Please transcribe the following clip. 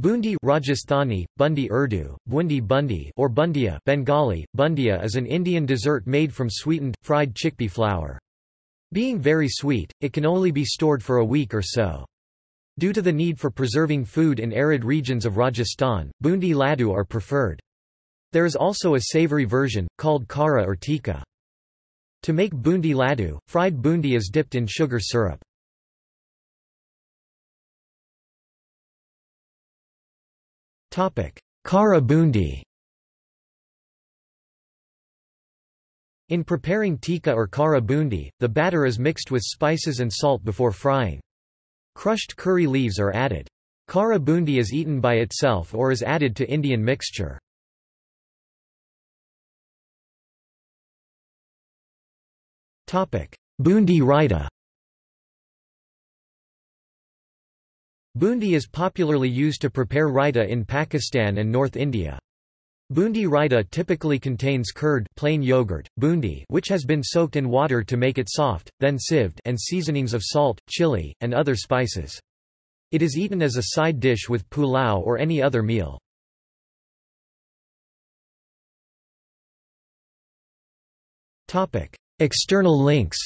Bundi Rajasthani, Bundi Urdu, Bundi Bundi or Bundia Bengali, Bundia is an Indian dessert made from sweetened, fried chickpea flour. Being very sweet, it can only be stored for a week or so. Due to the need for preserving food in arid regions of Rajasthan, bundi laddu are preferred. There is also a savory version, called khara or tikka. To make bundi laddu, fried bundi is dipped in sugar syrup. Bundi In preparing tikka or khara bundi, the batter is mixed with spices and salt before frying. Crushed curry leaves are added. Khara bundi is eaten by itself or is added to Indian mixture. Bundi raita Bundi is popularly used to prepare raita in Pakistan and North India. Bundi raita typically contains curd plain yogurt, bundi which has been soaked in water to make it soft, then sieved and seasonings of salt, chili, and other spices. It is eaten as a side dish with pulao or any other meal. External links